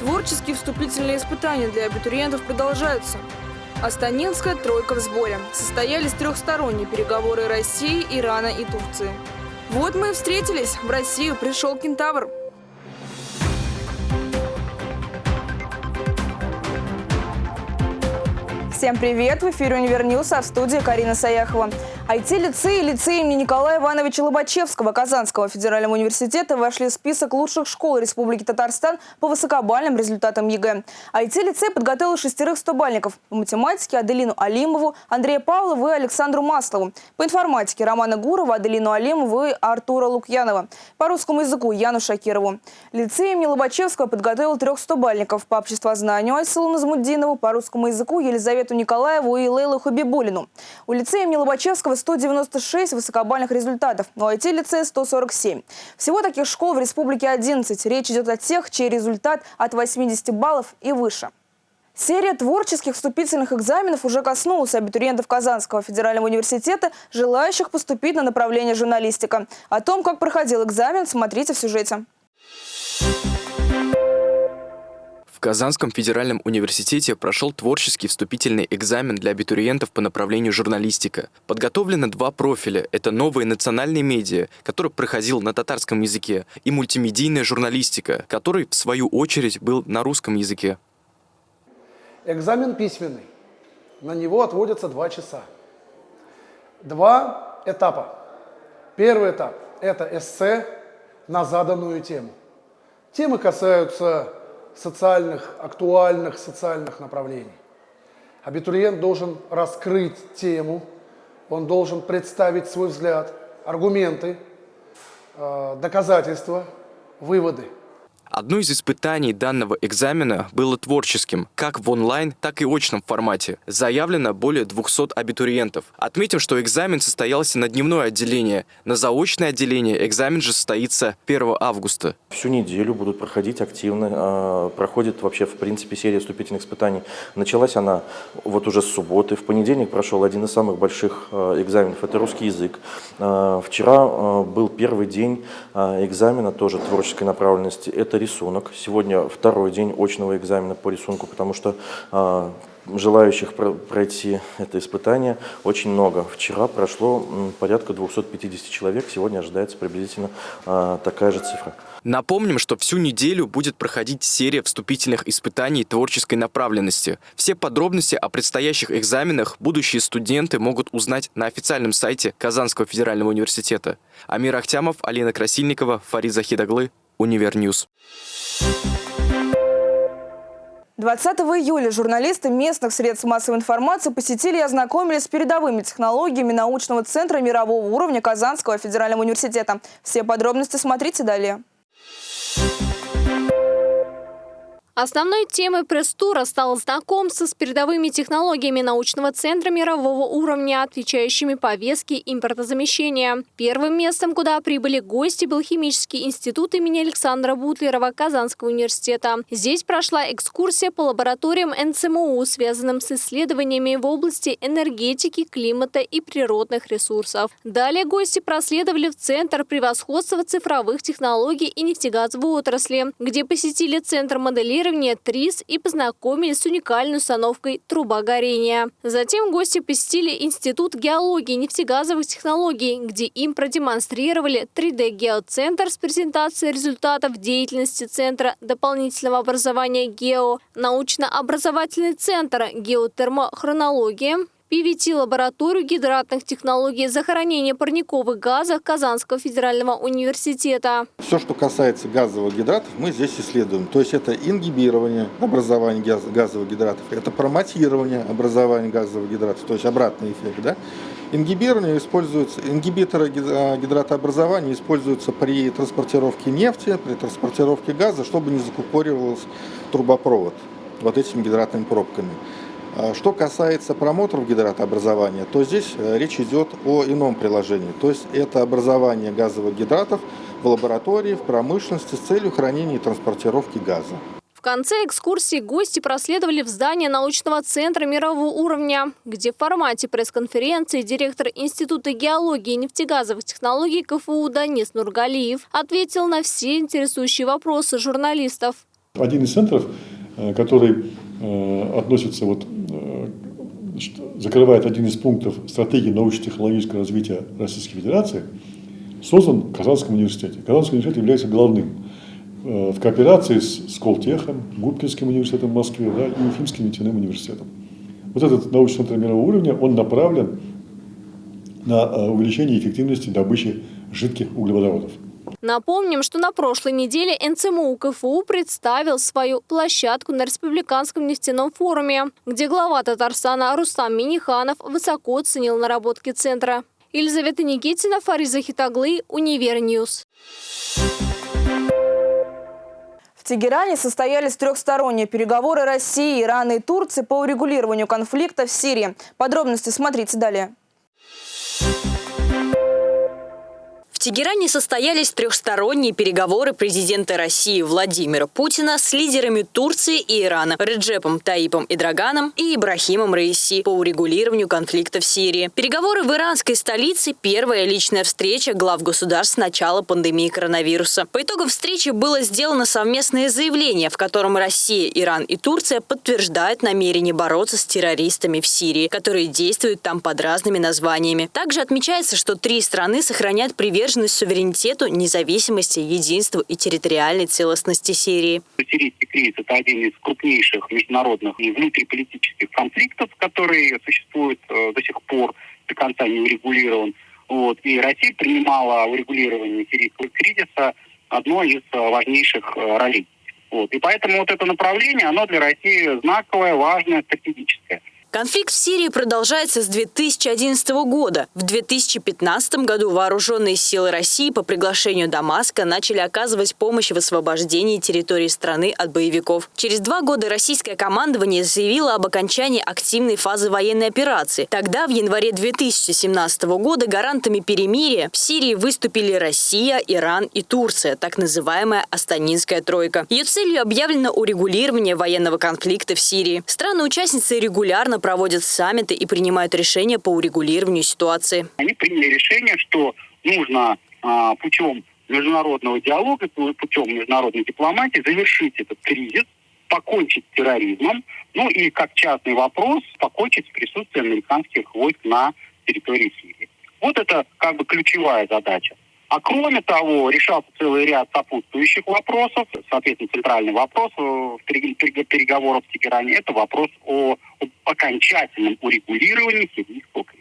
Творческие вступительные испытания для абитуриентов продолжаются. Астанинская тройка в сборе. Состоялись трехсторонние переговоры России, Ирана и Турции. Вот мы и встретились. В Россию пришел кентавр. Всем привет! В эфире «Univer News», а в студии Карина Саяхова. IT-лицей и лицей имени Николая Ивановича Лобачевского Казанского федерального университета вошли в список лучших школ Республики Татарстан по высокобальным результатам ЕГЭ. IT-лицей подготовил шестерых стобальников. По математике Аделину Алимову, Андрея Павлову и Александру Маслову. По информатике Романа Гурова, Аделину Алимову и Артура Лукьянова. По русскому языку Яну Шакирову. Лицей имени Лобачевского подготовил трех стобальников. По обществознанию Айсулу Назмуддинову, по русскому языку Елизавету Николаеву и Лейлу Хабибулину. У лицея имени Лобачевского 196 высокобальных результатов, у IT-лицея 147. Всего таких школ в республике 11. Речь идет о тех, чей результат от 80 баллов и выше. Серия творческих вступительных экзаменов уже коснулась абитуриентов Казанского федерального университета, желающих поступить на направление журналистика. О том, как проходил экзамен, смотрите в сюжете. В Казанском федеральном университете прошел творческий вступительный экзамен для абитуриентов по направлению журналистика. Подготовлено два профиля. Это новые национальные медиа, который проходил на татарском языке, и мультимедийная журналистика, который, в свою очередь, был на русском языке. Экзамен письменный. На него отводятся два часа. Два этапа. Первый этап – это эссе на заданную тему. Темы касаются социальных, актуальных социальных направлений. Абитуриент должен раскрыть тему, он должен представить свой взгляд, аргументы, э, доказательства, выводы – Одно из испытаний данного экзамена было творческим, как в онлайн, так и очном формате. Заявлено более 200 абитуриентов. Отметим, что экзамен состоялся на дневное отделение. На заочное отделение экзамен же состоится 1 августа. Всю неделю будут проходить активно. А, проходит вообще, в принципе, серия вступительных испытаний. Началась она вот уже с субботы. В понедельник прошел один из самых больших а, экзаменов. Это русский язык. А, вчера был первый день экзамена, тоже творческой направленности. Это рисунок. Сегодня второй день очного экзамена по рисунку, потому что э, желающих пройти это испытание очень много. Вчера прошло порядка 250 человек, сегодня ожидается приблизительно э, такая же цифра. Напомним, что всю неделю будет проходить серия вступительных испытаний творческой направленности. Все подробности о предстоящих экзаменах будущие студенты могут узнать на официальном сайте Казанского федерального университета. Амир Ахтямов, Алина Красильникова, Фариз Захидоглы, Univer News. 20 июля журналисты местных средств массовой информации посетили и ознакомились с передовыми технологиями научного центра мирового уровня Казанского федерального университета. Все подробности смотрите далее. Основной темой пресс-тура стало знакомство с передовыми технологиями научного центра мирового уровня, отвечающими повестке импортозамещения. Первым местом, куда прибыли гости, был химический институт имени Александра Бутлерова Казанского университета. Здесь прошла экскурсия по лабораториям НЦМУ, связанным с исследованиями в области энергетики, климата и природных ресурсов. Далее гости проследовали в Центр превосходства цифровых технологий и нефтегазовой отрасли, где посетили Центр моделирования моделирования ТРИС и познакомились с уникальной установкой труба горения. Затем гости посетили Институт геологии и нефтегазовых технологий, где им продемонстрировали 3D-геоцентр с презентацией результатов деятельности Центра дополнительного образования ГЕО, научно-образовательный центр геотермохронология, PVT-лабораторию гидратных технологий захоронения парниковых газов Казанского федерального университета. Все, что касается газовых гидратов, мы здесь исследуем. То есть это ингибирование образования газовых гидратов, это промотирование образования газовых гидратов, то есть обратный эффект. Да? Ингибирование используется, ингибиторы гидратообразования используются при транспортировке нефти, при транспортировке газа, чтобы не закупоривался трубопровод вот этими гидратными пробками. А что касается промоторов гидратообразования, то здесь э, речь идет о ином приложении. То есть это образование газовых гидратов в лаборатории, в промышленности с целью хранения и транспортировки газа. В конце экскурсии гости проследовали в здание научного центра мирового уровня, где в формате пресс-конференции директор Института геологии и нефтегазовых технологий КФУ Данис Нургалиев ответил на все интересующие вопросы журналистов. Один из центров, э, который э, относится, вот, э, закрывает один из пунктов стратегии научно-технологического развития Российской Федерации, создан в Казанском университете. Казанский университет является главным в кооперации с Сколтехом, Губкинским университетом в Москве да, и Уфимским нефтяным университетом. Вот этот научный центр мирового уровня, он направлен на увеличение эффективности добычи жидких углеводородов. Напомним, что на прошлой неделе НЦМУ КФУ представил свою площадку на Республиканском нефтяном форуме, где глава Татарстана Рустам Миниханов высоко оценил наработки центра. Елизавета Никитина, Фариз Захидоглы, Univer News. В Тегеране состоялись трехсторонние переговоры России, Ирана и Турции по урегулированию конфликта в Сирии. Подробности смотрите далее. Тегеране состоялись трехсторонние переговоры президента России Владимира Путина с лидерами Турции и Ирана Реджепом Таипом Идраганом и Ибрахимом Раиси по урегулированию конфликта в Сирии. Переговоры в иранской столице – первая личная встреча глав государств с начала пандемии коронавируса. По итогам встречи было сделано совместное заявление, в котором Россия, Иран и Турция подтверждают намерение бороться с террористами в Сирии, которые действуют там под разными названиями. Также отмечается, что три страны сохраняют приверженность приверженность суверенитету, независимости, единству и территориальной целостности Сирии. Сирийский кризис – это один из крупнейших международных и внутриполитических конфликтов, который существует э, до сих пор, до конца не урегулирован. Вот. И Россия принимала урегулирование сирийского кризиса одной из э, важнейших э, ролей. Вот. И поэтому вот это направление, оно для России знаковое, важное, стратегическое. Конфликт в Сирии продолжается с 2011 года. В 2015 году вооруженные силы России по приглашению Дамаска начали оказывать помощь в освобождении территории страны от боевиков. Через два года российское командование заявило об окончании активной фазы военной операции. Тогда, в январе 2017 года, гарантами перемирия в Сирии выступили Россия, Иран и Турция, так называемая Астанинская тройка. Ее целью объявлено урегулирование военного конфликта в Сирии. Страны-участницы регулярно проводят саммиты и принимают решения по урегулированию ситуации. Они приняли решение, что нужно а, путем международного диалога, путем международной дипломатии завершить этот кризис, покончить с терроризмом, ну и как частный вопрос, покончить с присутствием американских войск на территории Сирии. Вот это как бы ключевая задача. А кроме того, решался целый ряд сопутствующих вопросов. Соответственно, центральный вопрос э, в переговорах в Тегеране – это вопрос о, об окончательном урегулировании сирийского кризиса.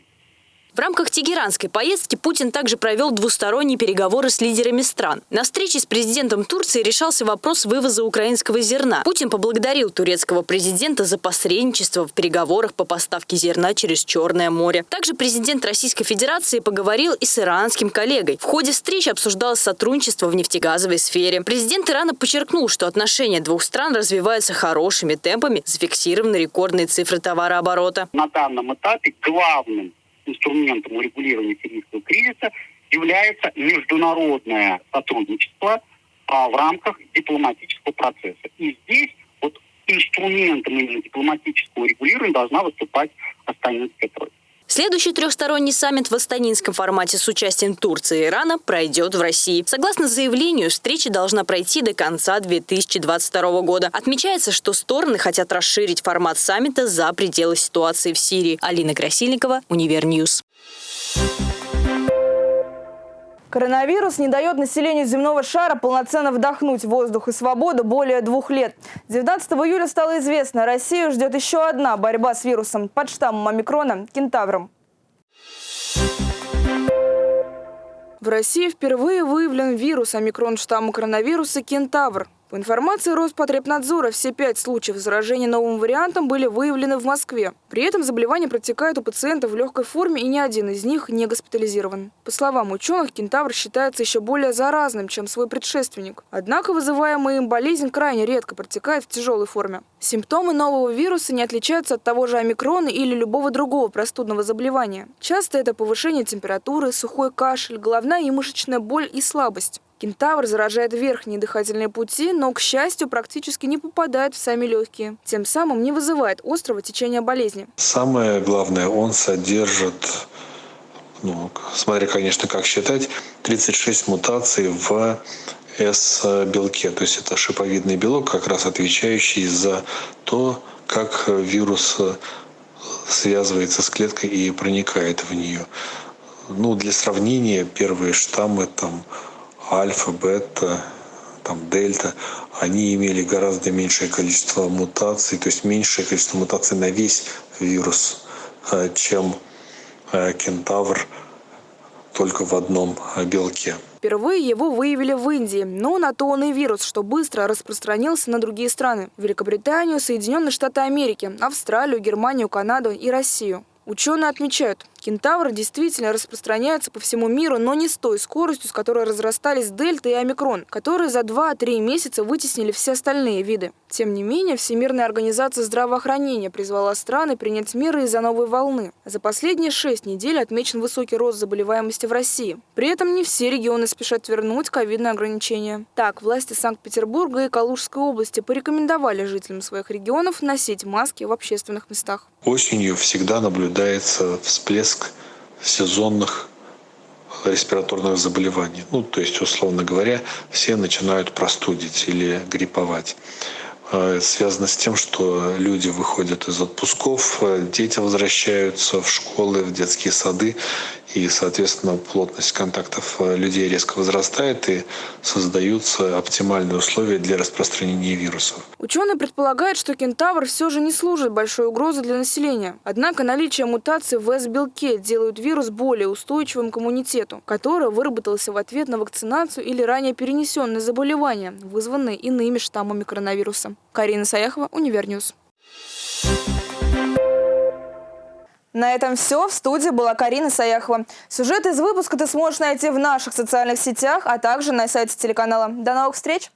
В рамках тегеранской поездки Путин также провел двусторонние переговоры с лидерами стран. На встрече с президентом Турции решался вопрос вывоза украинского зерна. Путин поблагодарил турецкого президента за посредничество в переговорах по поставке зерна через Черное море. Также президент Российской Федерации поговорил и с иранским коллегой. В ходе встречи обсуждалось сотрудничество в нефтегазовой сфере. Президент Ирана подчеркнул, что отношения двух стран развиваются хорошими темпами, зафиксированы рекордные цифры товарооборота. На данном этапе главным инструментом урегулирования сирийского кризиса является международное сотрудничество а, в рамках дипломатического процесса. И здесь вот инструментом именно дипломатического регулирования должна выступать Астанинская тройка. Следующий трехсторонний саммит в астанинском формате с участием Турции и Ирана пройдет в России. Согласно заявлению, встреча должна пройти до конца 2022 года. Отмечается, что стороны хотят расширить формат саммита за пределы ситуации в Сирии. Алина Красильникова, Univer News. Коронавирус не дает населению земного шара полноценно вдохнуть воздух и свободу более двух лет. 19 июля стало известно, Россию ждет еще одна борьба с вирусом под штаммом омикрона – кентавром. В России впервые выявлен вирус омикрон штамма коронавируса кентавр. По информации Роспотребнадзора, все пять случаев заражения новым вариантом были выявлены в Москве. При этом заболевание протекает у пациентов в легкой форме, и ни один из них не госпитализирован. По словам ученых, кентавр считается еще более заразным, чем свой предшественник. Однако вызываемая им болезнь крайне редко протекает в тяжелой форме. Симптомы нового вируса не отличаются от того же омикрона или любого другого простудного заболевания. Часто это повышение температуры, сухой кашель, головная и мышечная боль и слабость. Кентавр заражает верхние дыхательные пути, но, к счастью, практически не попадает в сами легкие. Тем самым не вызывает острого течения болезни. Самое главное, он содержит, ну, смотря, конечно, как считать, 36 мутаций в S-белке. То есть это шиповидный белок, как раз отвечающий за то, как вирус связывается с клеткой и проникает в нее. Ну, для сравнения, первые штаммы там альфа, бета, там дельта, они имели гораздо меньшее количество мутаций, то есть меньшее количество мутаций на весь вирус, э, чем э, кентавр только в одном э, белке. Впервые его выявили в Индии, но на то он и вирус, что быстро распространился на другие страны – Великобританию, Соединенные Штаты Америки, Австралию, Германию, Канаду и Россию. Ученые отмечают, кентавр действительно распространяется по всему миру, но не с той скоростью, с которой разрастались дельта и омикрон, которые за 2-3 месяца вытеснили все остальные виды. Тем не менее, Всемирная организация здравоохранения призвала страны принять меры из-за новой волны. За последние 6 недель отмечен высокий рост заболеваемости в России. При этом не все регионы спешат вернуть ковидные ограничения. Так, власти Санкт-Петербурга и Калужской области порекомендовали жителям своих регионов носить маски в общественных местах. Осенью всегда наблюдается всплеск сезонных респираторных заболеваний. Ну, то есть, условно говоря, все начинают простудить или грипповать. Э, связано с тем, что люди выходят из отпусков, э, дети возвращаются в школы, в детские сады, и, соответственно, плотность контактов э, людей резко возрастает и создаются оптимальные условия для распространения вирусов. Ученые предполагают, что кентавр все же не служит большой угрозой для населения. Однако наличие мутаций в S-белке делает вирус более устойчивым к иммунитету, который выработался в ответ на вакцинацию или ранее перенесенные заболевания, вызванные иными штаммами коронавируса. Карина Саяхова, Univer News. На этом все. В студии была Карина Саяхова. Сюжет из выпуска ты сможешь найти в наших социальных сетях, а также на сайте телеканала. До новых встреч!